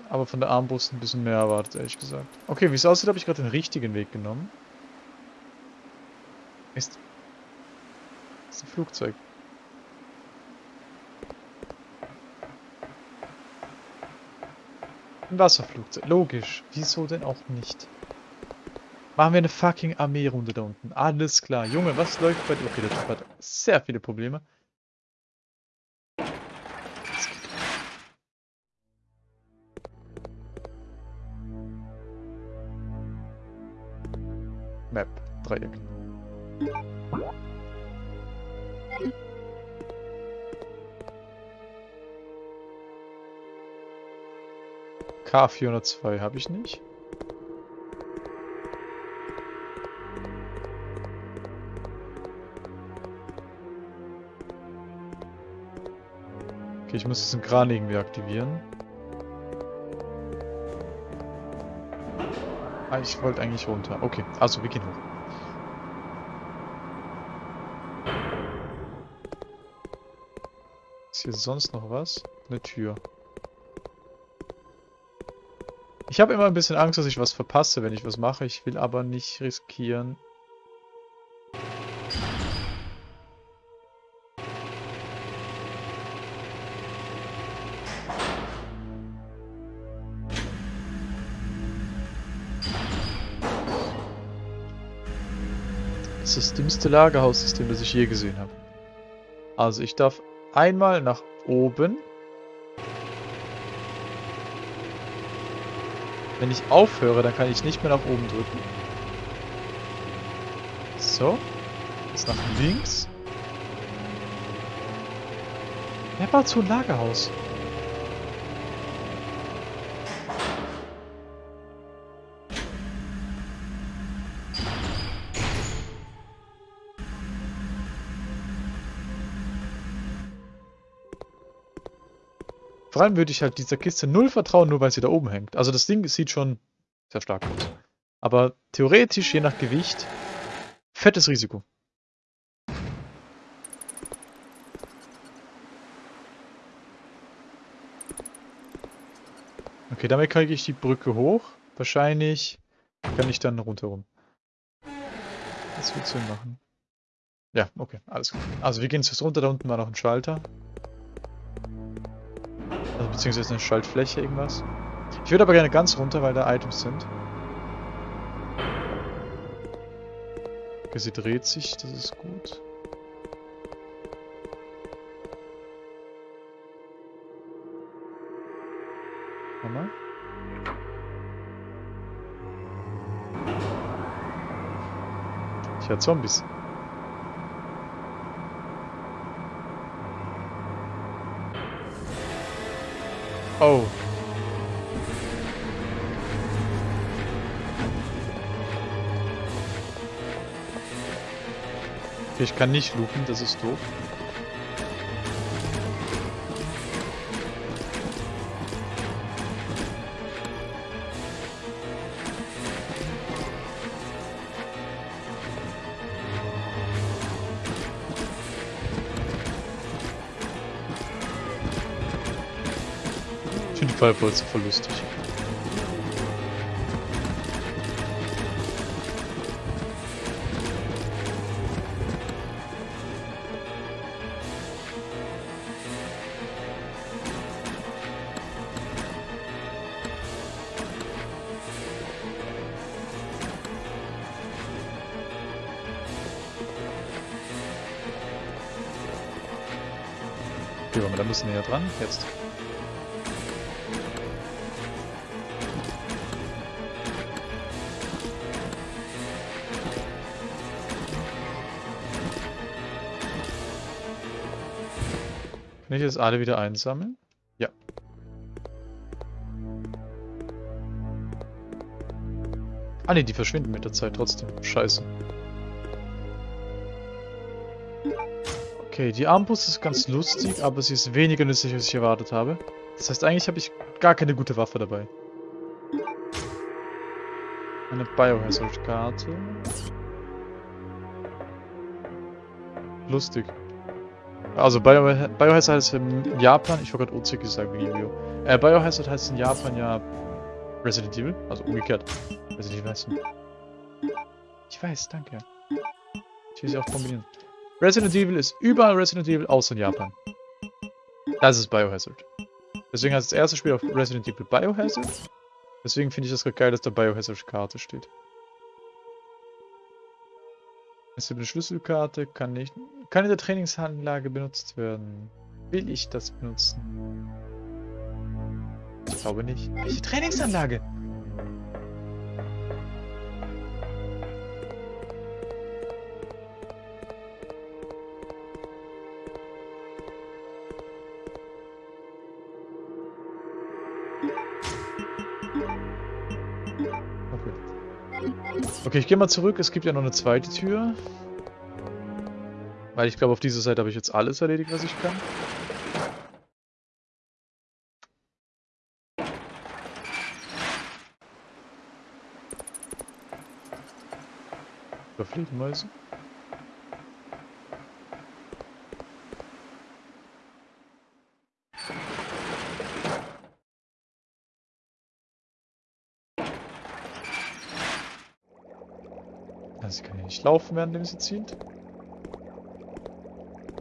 Aber von der Armbrust ein bisschen mehr erwartet, ehrlich gesagt. Okay, wie es aussieht, habe ich gerade den richtigen Weg genommen. Ist... ist ein Flugzeug. Ein Wasserflugzeug. Logisch. Wieso denn auch nicht? Machen wir eine fucking Armeerunde da unten. Alles klar. Junge, was läuft bei dir? Okay, der Typ hat sehr viele Probleme. Dreieck. K402 habe ich nicht. Okay, ich muss diesen Kran irgendwie aktivieren. Ah, ich wollte eigentlich runter. Okay, also wir gehen hoch. Hier sonst noch was? Eine Tür. Ich habe immer ein bisschen Angst, dass ich was verpasse, wenn ich was mache. Ich will aber nicht riskieren, Das ist das dümmste Lagerhaussystem, das ich je gesehen habe. Also ich darf einmal nach oben. Wenn ich aufhöre, dann kann ich nicht mehr nach oben drücken. So. Jetzt nach links. Wer baut so ein Lagerhaus? Vor allem würde ich halt dieser Kiste null vertrauen, nur weil sie da oben hängt. Also das Ding sieht schon sehr stark aus. Aber theoretisch, je nach Gewicht, fettes Risiko. Okay, damit kriege ich die Brücke hoch. Wahrscheinlich kann ich dann rundherum. Das wird Sinn machen. Ja, okay, alles gut. Also wir gehen jetzt runter, da unten war noch ein Schalter. Beziehungsweise eine Schaltfläche, irgendwas. Ich würde aber gerne ganz runter, weil da Items sind. Okay, sie dreht sich, das ist gut. Nochmal. Ich höre Zombies. Oh. Okay, ich kann nicht loopen, das ist doof. Fireballs voll lustig. Okay, wir da müssen näher dran. Jetzt. Kann ich jetzt alle wieder einsammeln? Ja. Ah ne, die verschwinden mit der Zeit trotzdem. Scheiße. Okay, die Armbrust ist ganz lustig, aber sie ist weniger nützlich, als ich erwartet habe. Das heißt, eigentlich habe ich gar keine gute Waffe dabei. Eine Biohazard-Karte. Lustig. Also Bio Biohazard heißt in Japan, ich wollte gerade OC gesagt wegen Yu-Gi-Oh! Äh, Biohazard heißt in Japan ja Resident Evil, also umgekehrt. Resident Evil heißt Ich weiß, danke. Ich will sie auch kombinieren. Resident Evil ist überall Resident Evil, außer in Japan. Das ist Biohazard. Deswegen heißt das erste Spiel auf Resident Evil Biohazard. Deswegen finde ich das gerade geil, dass da Biohazard-Karte steht. Es gibt eine Schlüsselkarte, kann nicht. Kann in der Trainingsanlage benutzt werden. Will ich das benutzen? Ich glaube nicht. Welche Trainingsanlage? Okay, ich gehe mal zurück. Es gibt ja noch eine zweite Tür. Weil ich glaube, auf dieser Seite habe ich jetzt alles erledigt, was ich kann. Über Fledermäuse. Also sie kann ja laufen, während sie zielt.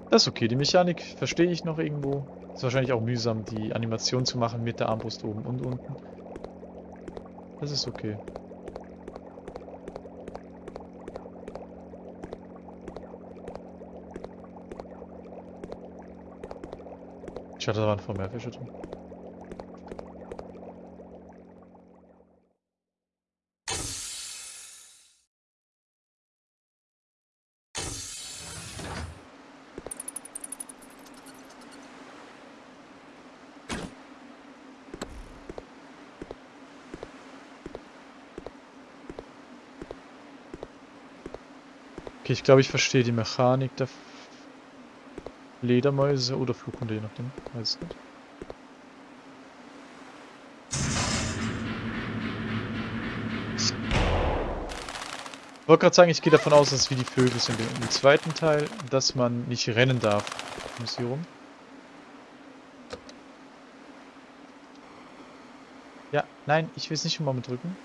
Das ist okay, die Mechanik verstehe ich noch irgendwo. Ist wahrscheinlich auch mühsam, die Animation zu machen mit der Armbrust oben und unten. Das ist okay. Ich hatte da waren vor mehr Fische drin. Okay, ich glaube, ich verstehe die Mechanik der Ledermäuse oder Flughunde, je nachdem. Weiß nicht. Ich wollte gerade sagen, ich gehe davon aus, dass es wie die Vögel sind im zweiten Teil, dass man nicht rennen darf. Muss hier rum. Ja, nein, ich will es nicht immer mit drücken.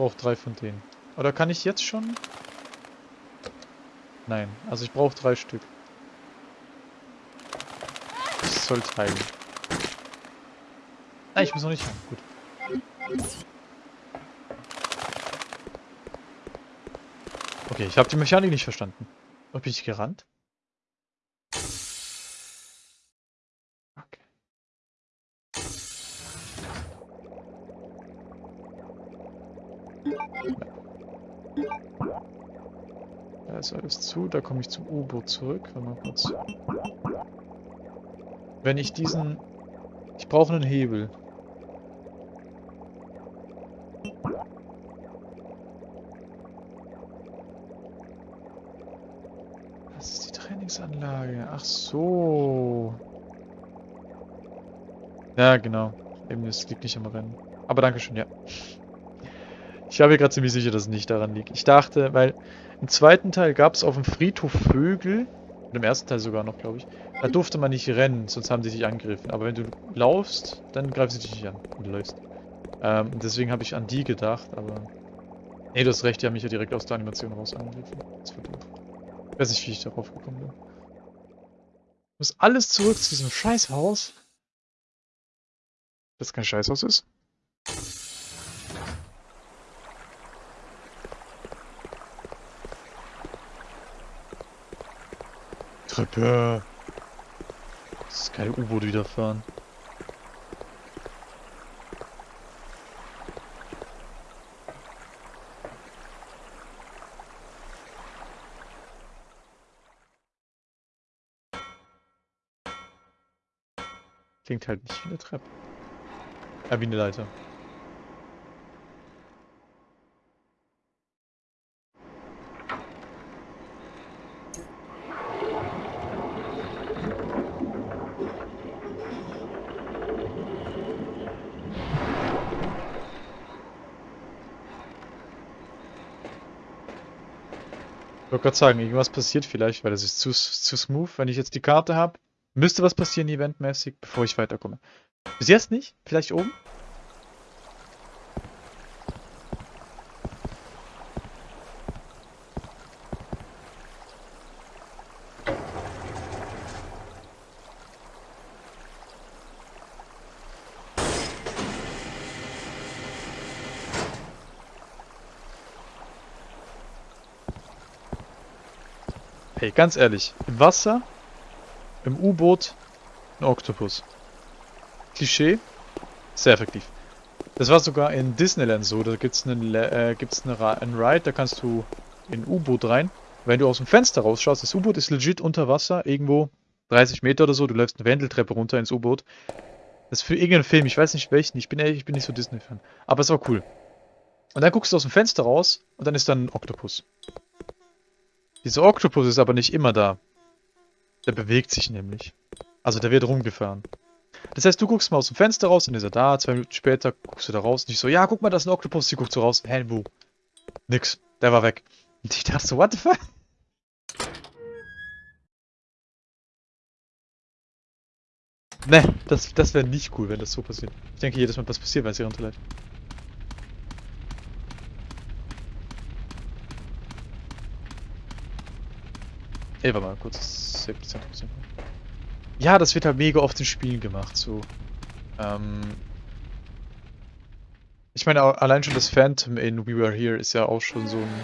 Brauche drei von denen. Oder kann ich jetzt schon? Nein, also ich brauche drei Stück. Ich soll teilen. Nein, ich muss noch nicht haben. Gut. Okay, ich habe die Mechanik nicht verstanden. Bin ich gerannt? Ist alles zu, da komme ich zum U-Boot zurück. Warte mal kurz. Wenn ich diesen... Ich brauche einen Hebel. Das ist die Trainingsanlage. Ach so. Ja, genau. Eben, es liegt nicht am Rennen. Aber danke schön, ja. Ich war mir gerade ziemlich sicher, dass es nicht daran liegt. Ich dachte, weil im zweiten Teil gab es auf dem Friedhof Vögel, und im ersten Teil sogar noch, glaube ich, da durfte man nicht rennen, sonst haben sie dich angegriffen. Aber wenn du laufst, dann greifen sie dich nicht an, wenn du läufst. Ähm, deswegen habe ich an die gedacht, aber... Nee, du hast recht, die haben mich ja direkt aus der Animation raus angegriffen. Das war doof. Ich weiß nicht, wie ich darauf gekommen bin. Ich muss alles zurück zu diesem Scheißhaus. Das kein Scheißhaus ist. Treppe. Das ist keine U-Boot wieder fahren. Klingt halt nicht wie eine Treppe. Ja, wie eine Leiter. Ich wollte gerade sagen, irgendwas passiert vielleicht, weil das ist zu, zu smooth. Wenn ich jetzt die Karte habe, müsste was passieren eventmäßig, bevor ich weiterkomme. Bis jetzt nicht? Vielleicht oben? Hey, ganz ehrlich, im Wasser, im U-Boot, ein Oktopus. Klischee, sehr effektiv. Das war sogar in Disneyland so, da gibt's einen, äh, gibt's eine, einen Ride, da kannst du in ein U-Boot rein. Wenn du aus dem Fenster rausschaust, das U-Boot ist legit unter Wasser, irgendwo 30 Meter oder so, du läufst eine Wendeltreppe runter ins U-Boot. Das ist für irgendeinen Film, ich weiß nicht welchen, ich bin ehrlich, ich bin nicht so Disney-Fan. Aber es war cool. Und dann guckst du aus dem Fenster raus und dann ist da ein Oktopus. Dieser Oktopus ist aber nicht immer da. Der bewegt sich nämlich. Also der wird rumgefahren. Das heißt, du guckst mal aus dem Fenster raus, dann ist er da, zwei Minuten später guckst du da raus und ich so, ja, guck mal, das ist ein Oktopus, sie guckt so raus, hä, wo? Nix, der war weg. Und ich dachte so, what the fuck? Ne, das, das wäre nicht cool, wenn das so passiert. Ich denke jedes Mal, was passiert, weil sie runterlädt. Ey, warte mal, kurz. Ja, das wird halt mega oft in Spielen gemacht, so. Ähm. Ich meine, allein schon das Phantom in We Were Here ist ja auch schon so ein.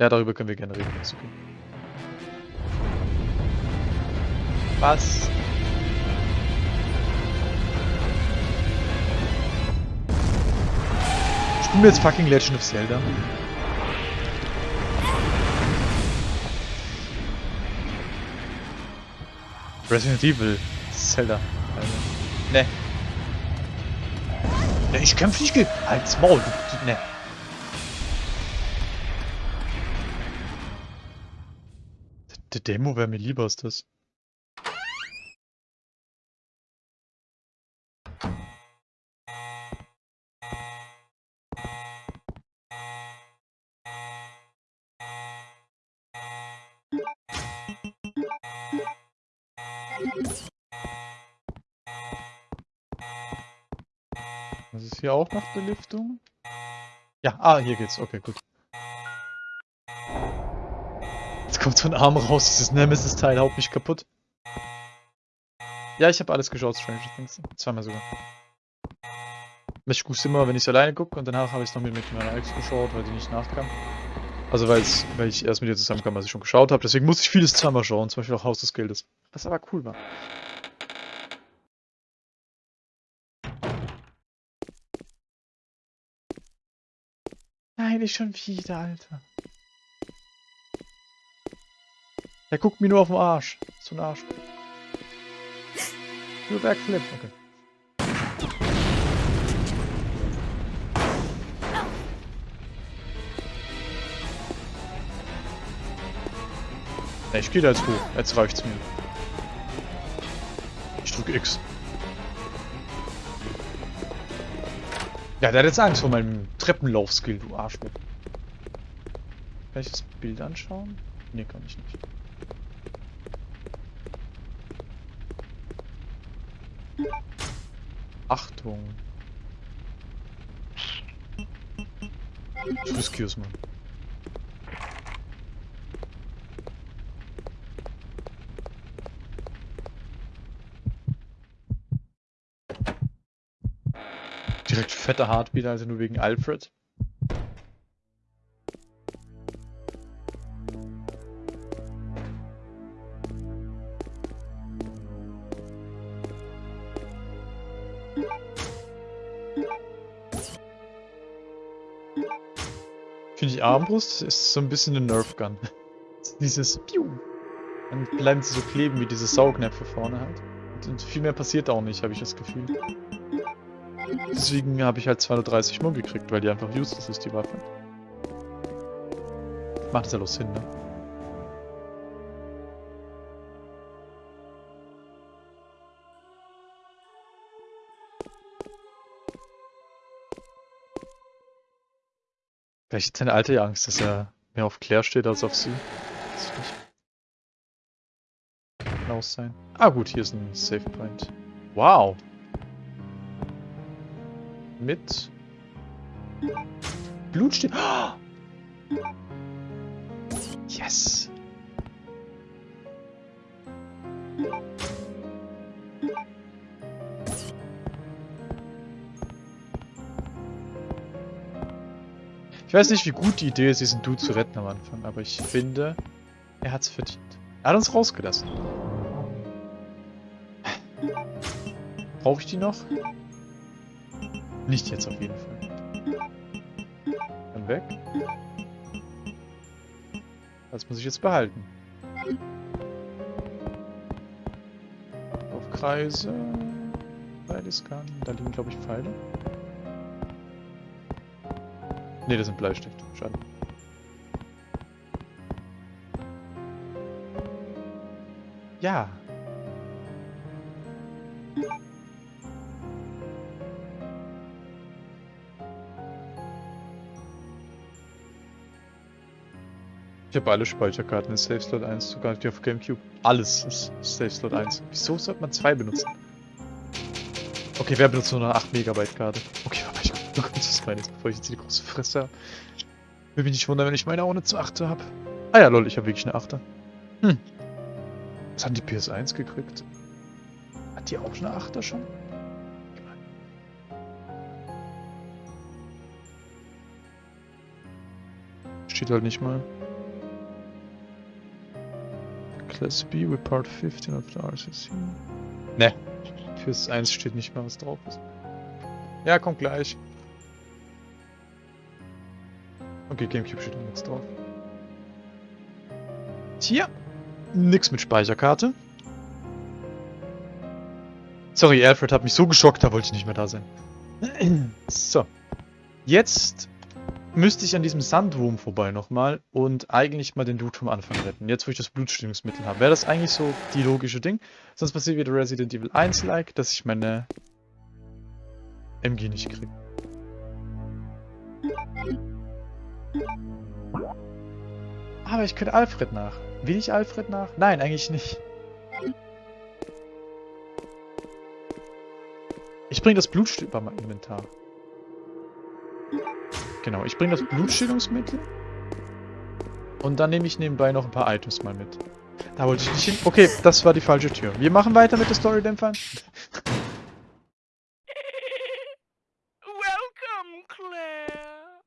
Ja, darüber können wir gerne reden. Ist okay. Was? Spielen wir jetzt fucking Legend of Zelda? Resident Evil Zelda. Also, ne. Ne, ich kämpfe nicht gegen. Halt's Maul, du. Ne. Die Demo wäre mir lieber als das. Hier auch noch Belüftung? Ja, ah, hier geht's. Okay, gut. Jetzt kommt so ein Arm raus, dieses Nemesis-Teil haut mich kaputt. Ja, ich habe alles geschaut, Stranger Things. Zweimal sogar. Ich guck's immer, wenn ich alleine gucke und danach habe ich es noch mit, mit meiner Ex geschaut, weil die nicht nachkam. Also weil ich erst mit ihr zusammenkam, als ich schon geschaut habe. Deswegen musste ich vieles zweimal schauen, zum Beispiel auch Haus des Geldes. Was aber cool war. Nicht schon wieder, Alter. Er guckt mir nur auf den Arsch. So ein Arsch. Nur Backflip, okay. ich gehe da jetzt hoch. Jetzt reicht's mir. Ich drücke X. Ja, der hat jetzt Angst vor meinem Treppenlauf-Skill, du Arschloch. Kann ich das Bild anschauen? Ne, kann ich nicht. Achtung. Excuse me. Direkt fette Heartbeat, also nur wegen Alfred. Finde ich Armbrust ist so ein bisschen eine Nerf Gun. Dieses Piu. Dann bleiben sie so kleben wie diese Saugnäpfe vorne halt. Und viel mehr passiert auch nicht, habe ich das Gefühl. Deswegen habe ich halt 230 Mumm gekriegt, weil die einfach useless ist, die Waffe. Macht ja los Sinn, ne? Vielleicht hat seine alte Angst, dass er mehr auf Claire steht als auf sie. Weiß ich nicht. Kann sein. Ah gut, hier ist ein Save Point. Wow. Mit Blut steht. Oh! Yes. Ich weiß nicht, wie gut die Idee ist, diesen Dude zu retten am Anfang, aber ich finde, er hat's verdient. Er hat uns rausgelassen. Brauche ich die noch? Nicht jetzt auf jeden Fall. Dann weg. Das muss ich jetzt behalten. Auf Kreise. Beides kann. Da liegen, glaube ich, Pfeile. Ne, das sind Bleistifte. Schade. Ja. Ich habe alle Speicherkarten in Safe Slot 1, sogar die auf Gamecube. Alles ist Safe Slot 1. Wieso sollte man zwei benutzen? Okay, wer benutzt nur eine 8 Megabyte Karte? Okay, warte, ich kurz, was meine ist, bevor ich jetzt die große Fresse habe. Würde mich nicht wundern, wenn ich meine auch eine zu 8 habe. Ah ja, lol, ich habe wirklich eine 8 Hm. Was haben die PS1 gekriegt? Hat die auch eine 8 schon? Steht halt nicht mal. Class B with Part 15 of the RCC. Ne, fürs 1 steht nicht mal, was drauf ist. Ja, kommt gleich. Okay, Gamecube steht nichts drauf. Tja, nix mit Speicherkarte. Sorry, Alfred hat mich so geschockt, da wollte ich nicht mehr da sein. So. Jetzt müsste ich an diesem Sandwurm vorbei nochmal und eigentlich mal den Dude vom Anfang retten. Jetzt, wo ich das Blutstillungsmittel habe. Wäre das eigentlich so die logische Ding? Sonst passiert wieder Resident Evil 1-like, dass ich meine MG nicht kriege. Aber ich könnte Alfred nach. Will ich Alfred nach? Nein, eigentlich nicht. Ich bringe das Blutstück bei meinem Inventar. Genau, ich bringe das Blutstillungsmittel. Und dann nehme ich nebenbei noch ein paar Items mal mit. Da wollte ich nicht hin. Okay, das war die falsche Tür. Wir machen weiter mit der Story-Dämpfern. Welcome, Claire.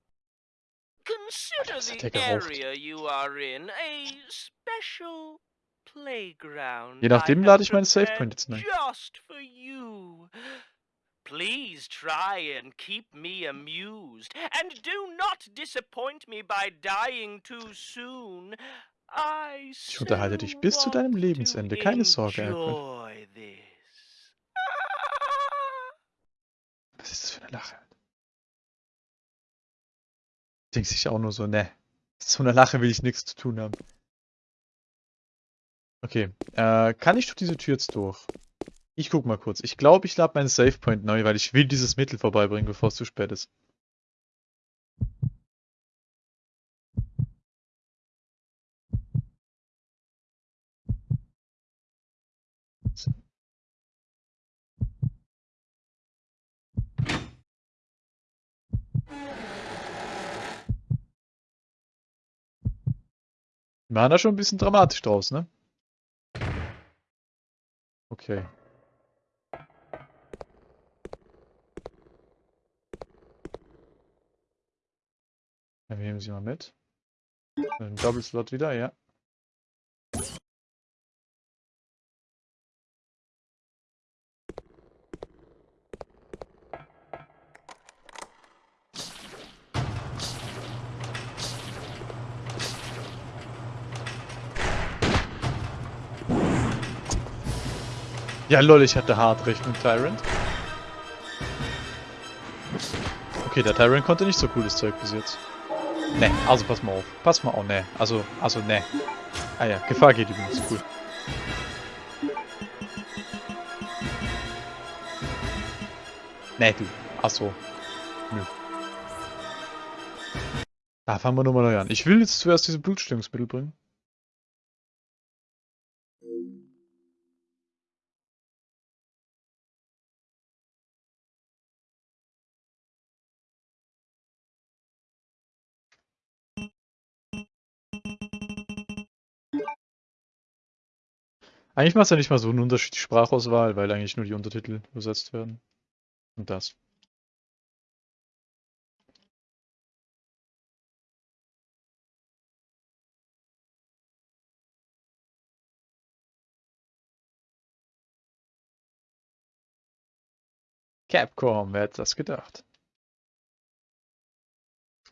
Consider the area you are in a special playground. Je nachdem lade ich meine Save prepared Point jetzt neu. Just for you. Please try and keep me amused, and do not disappoint me by dying too soon. I Ich unterhalte dich bis zu deinem Lebensende. Keine Sorge, Alfred. This. Was ist das für eine Lache? Denkt sich auch nur so, ne. So einer Lache will ich nichts zu tun haben. Okay, äh, kann ich durch diese Tür jetzt durch? Ich guck mal kurz. Ich glaube, ich lade meinen Save Point neu, weil ich will dieses Mittel vorbeibringen, bevor es zu spät ist. Wir machen da schon ein bisschen dramatisch draus, ne? Okay. Dann nehmen Sie mal mit. Ein Double Slot wieder, ja. Ja, lol, ich hatte hart recht mit Tyrant. Okay, der Tyrant konnte nicht so cooles Zeug bis jetzt. Ne, also pass mal auf. Pass mal auf, ne. Also, also, ne. Ah ja, Gefahr geht übrigens, cool. Ne, du. Ach so. Nö. Da fangen wir nochmal neu an. Ich will jetzt zuerst diese Blutstillungsmittel bringen. Eigentlich macht es ja nicht mal so einen Unterschied, die Sprachauswahl, weil eigentlich nur die Untertitel übersetzt werden. Und das. Capcom, wer hätte das gedacht?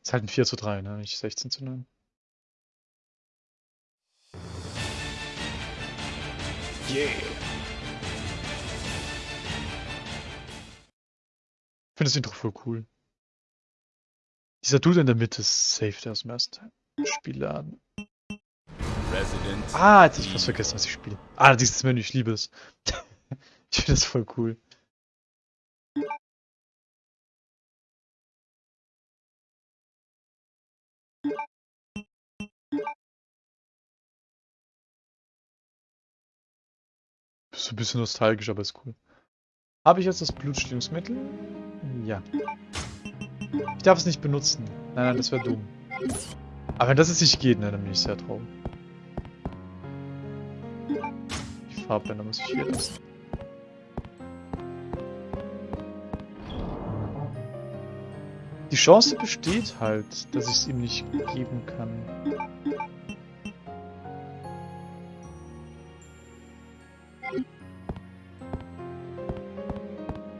Ist halt ein 4 zu 3, ne? Nicht 16 zu 9. Yeah. Ich finde das Intro voll cool. Dieser Dude in der Mitte ist safe, der aus dem ersten. Spielladen. Resident Ah, jetzt hab ich fast vergessen, was ich spiele. Ah, dieses Menü, ich liebe es. ich finde das voll cool. So ein bisschen nostalgisch, aber ist cool. Habe ich jetzt das Blutstillungsmittel? Ja. Ich darf es nicht benutzen. Nein, nein, das wäre dumm. Aber wenn das jetzt nicht geht, ne, dann bin ich sehr traurig. Die Farbbänder muss ich hier lassen. Die Chance besteht halt, dass ich es ihm nicht geben kann.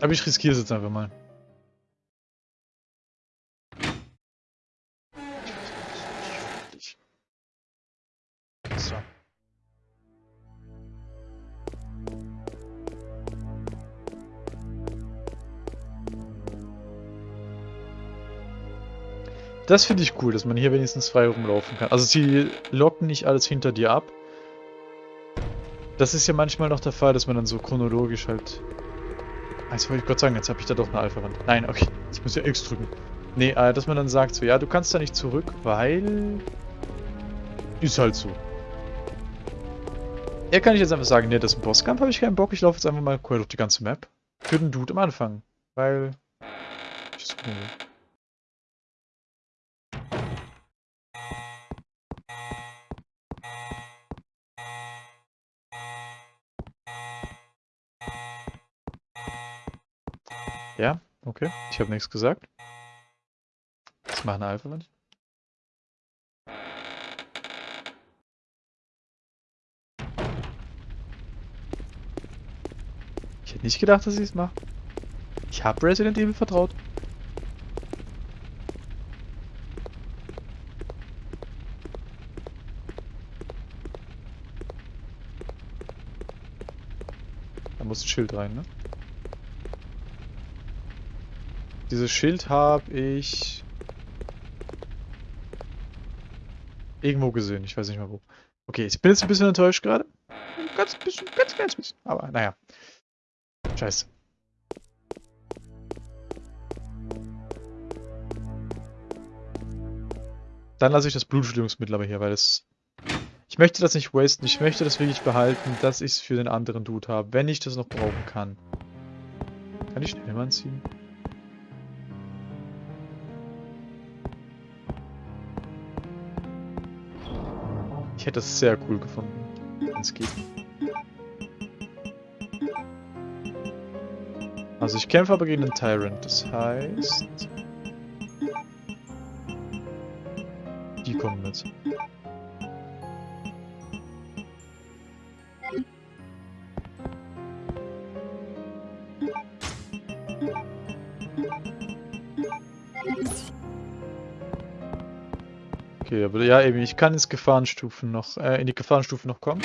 Aber ich riskiere es jetzt einfach mal. Das finde ich cool, dass man hier wenigstens frei rumlaufen kann. Also sie locken nicht alles hinter dir ab. Das ist ja manchmal noch der Fall, dass man dann so chronologisch halt... Jetzt wollte ich Gott sagen, jetzt habe ich da doch eine Alpha-Wand. Nein, okay, ich muss ja X drücken. Nee, äh, dass man dann sagt so, ja, du kannst da nicht zurück, weil... Ist halt so. Hier kann ich jetzt einfach sagen, nee, das ist ein Bosskampf, habe ich keinen Bock, ich laufe jetzt einfach mal quer durch die ganze Map. Für den Dude am Anfang. Weil... Ich das cool. Ja, okay. Ich habe nichts gesagt. Was machen Alpha Wand? Ich hätte nicht gedacht, dass ich es mache. Ich habe Resident Evil vertraut. Da muss ein Schild rein, ne? Dieses Schild habe ich irgendwo gesehen. Ich weiß nicht mal wo. Okay, ich bin jetzt ein bisschen enttäuscht gerade. Ganz bisschen, ganz ganz bisschen. Aber naja. Scheiße. Dann lasse ich das Blutstillungsmittel aber hier, weil es... Ich möchte das nicht wasten. Ich möchte das wirklich behalten, dass ich es für den anderen Dude habe, wenn ich das noch brauchen kann. Kann ich schnell mal anziehen? Ich hätte das sehr cool gefunden, wenn es geht. Also ich kämpfe aber gegen den Tyrant, das heißt... Die kommen mit. Okay, aber ja eben, ich kann ins Gefahrenstufen noch, äh, in die Gefahrenstufe noch kommen.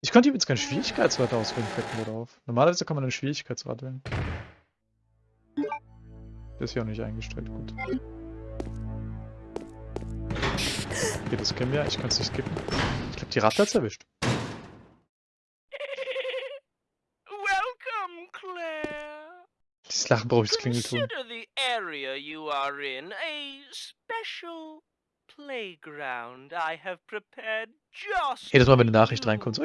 Ich konnte übrigens keinen Schwierigkeitsgrad auswählen, fällt mir drauf. Normalerweise kann man einen Schwierigkeitsgrad wählen. Der ist ja auch nicht eingestellt, gut. Okay, das kennen wir, ich kann es nicht skippen. Ich glaube, die Ratte hat's erwischt. Welcome, Claire. Dieses Lachen brauche ich das Klingelton. Consider the area you are in a special playground I have prepared just Jedes Mal, wenn eine Nachricht reinkommt, so.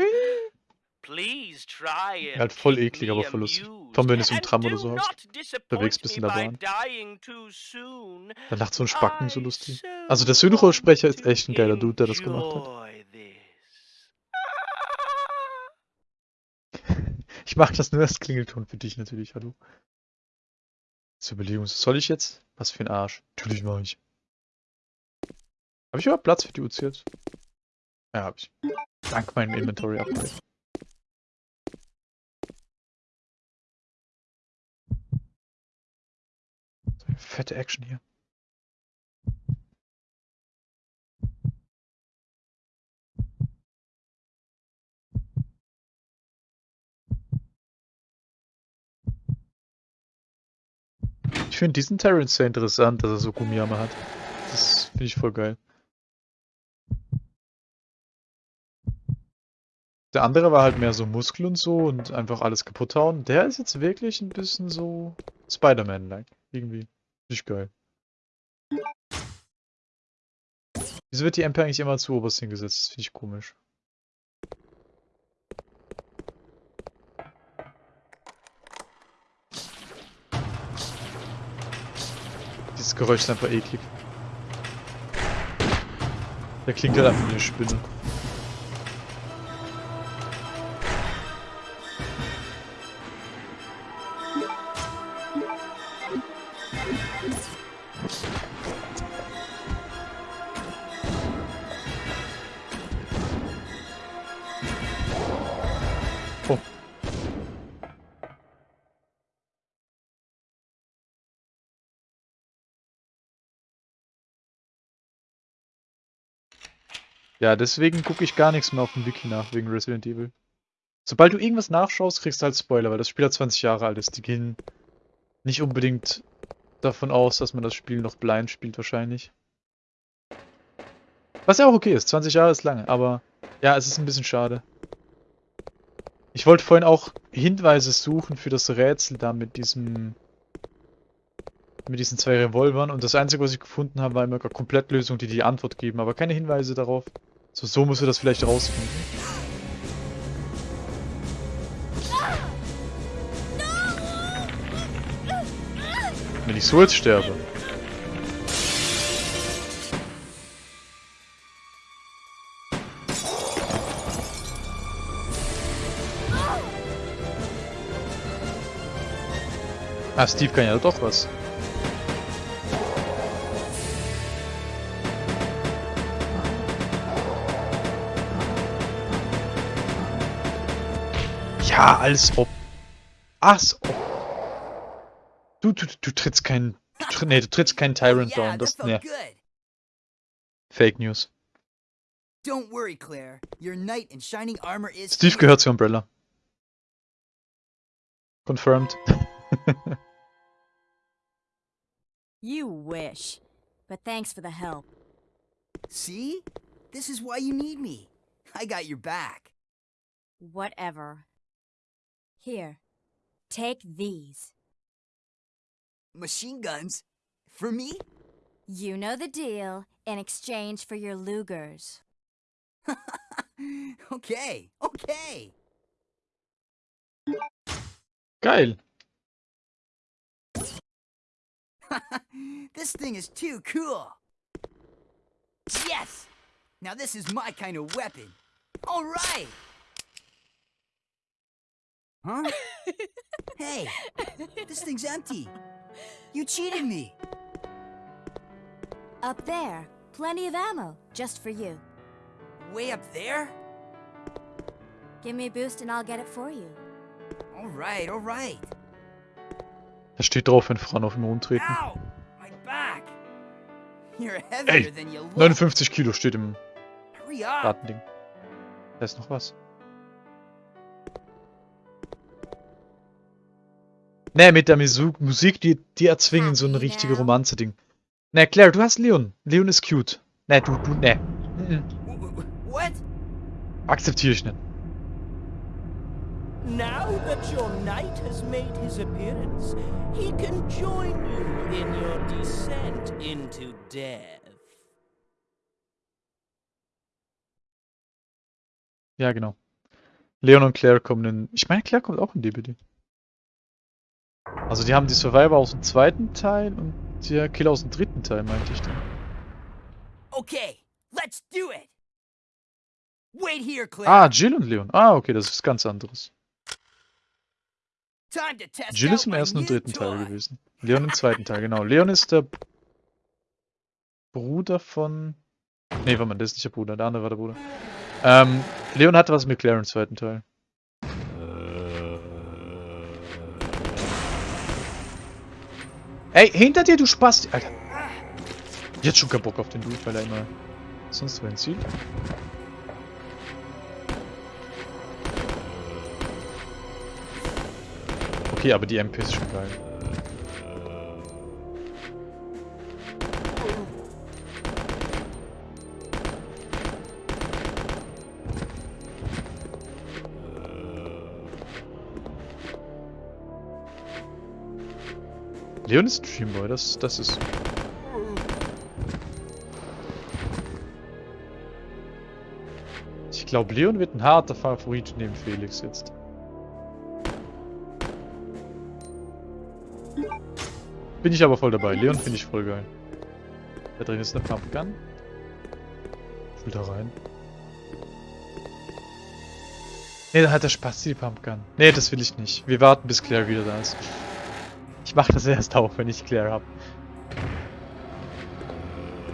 Please try Halt voll eklig, aber voll lustig. Vor allem, wenn du so im Tram oder so hockst. not disappoint Unterwegs bist me in der by Bahn. dying too soon. Dann lacht so ein Spacken so lustig. so Also der Synchronsprecher ist echt ein geiler Dude, der das gemacht hat. Ich mach das nur als Klingelton für dich natürlich, hallo. Zur Überlegung, soll ich jetzt? Was für ein Arsch. Natürlich mach ich. Habe ich überhaupt Platz für die UC jetzt? Ja, hab ich. Dank meinem Inventory-Upgrade. Fette Action hier. Ich finde diesen Terran sehr interessant, dass er so Gummiarme hat. Das finde ich voll geil. Der andere war halt mehr so Muskel und so und einfach alles kaputt hauen. Der ist jetzt wirklich ein bisschen so Spider-Man-like. Irgendwie. Ich geil. Wieso wird die MP eigentlich immer zu oberst hingesetzt? Das finde ich komisch. Dieses Geräusch ist einfach eklig. Der klingt halt einfach wie eine Spinne. Oh. Ja, deswegen gucke ich gar nichts mehr auf dem Wiki nach, wegen Resident Evil. Sobald du irgendwas nachschaust, kriegst du halt Spoiler, weil das Spiel halt 20 Jahre alt ist. Die gehen nicht unbedingt davon aus, dass man das Spiel noch blind spielt, wahrscheinlich. Was ja auch okay ist, 20 Jahre ist lange, aber ja, es ist ein bisschen schade. Ich wollte vorhin auch Hinweise suchen für das Rätsel da mit diesem mit diesen zwei Revolvern und das einzige, was ich gefunden habe, war immer eine Komplettlösung, die die Antwort geben, aber keine Hinweise darauf. So, so musst du das vielleicht rausfinden. Wenn ich so jetzt sterbe. Ah, Steve kann ja doch was. Ja, als ob. Als ob. Du, du, du trittst keinen. Tritt- nee, du trittst keinen Tyrant yeah, down. Das, nee. Fake News. Don't worry, Claire. Your knight in shining armor is Steve gehört zu Umbrella. Confirmed. You wish. But thanks for the help. See? This is why you need me. I got your back. Whatever. Here. Take these. Machine guns? For me? You know the deal in exchange for your Lugers. okay, okay. Geil. this thing is too cool. Yes! Now this is my kind of weapon. All right. Huh? hey, this thing's empty. You cheated me. Up there. Plenty of ammo, just for you. Way up there? Give me a boost and I'll get it for you. All right, all right. Da steht drauf, wenn Frauen auf den Mond treten. Ow! My back! You're heavier Ey, than you look. 59 Kilo steht im! Datending. Da ist noch was. Ne, mit der Musik, die, die erzwingen so ein Happy richtige now? Romanze-Ding. Ne, Claire, du hast Leon. Leon ist cute. Ne, du, du, ne. Akzeptiere ich nicht. Now that your knight has made his appearance, he can join you in your descent into death. Ja, genau. Leon und Claire kommen in... Ich meine, Claire kommt auch in DBD. Also die haben die Survivor aus dem zweiten Teil und der Killer aus dem dritten Teil, meinte ich dann. Okay, let's do it! Wait here, Claire! Ah, Jill und Leon. Ah, okay, das ist ganz anderes. Jill ist im ersten und dritten Teil gewesen. Leon im zweiten Teil, genau. Leon ist der Bruder von. Nee, warte mal, der ist nicht der Bruder, der andere war der Bruder. Ähm, Leon hatte was mit Claire im zweiten Teil. Ey, hinter dir, du Spast! Alter. Jetzt schon keinen Bock auf den Dude, weil er immer sonst wohin zieht. Okay, aber die MP ist schon geil. Leon ist Dreamboy, das, das ist. Ich glaube, Leon wird ein harter Favorit neben Felix jetzt. Bin ich aber voll dabei. Leon finde ich voll geil. Da drin ist eine Pumpgun. Ich will da rein. Ne, da hat der Spaß die Pumpgun. Ne, das will ich nicht. Wir warten bis Claire wieder da ist. Ich mache das erst auf, wenn ich Claire habe.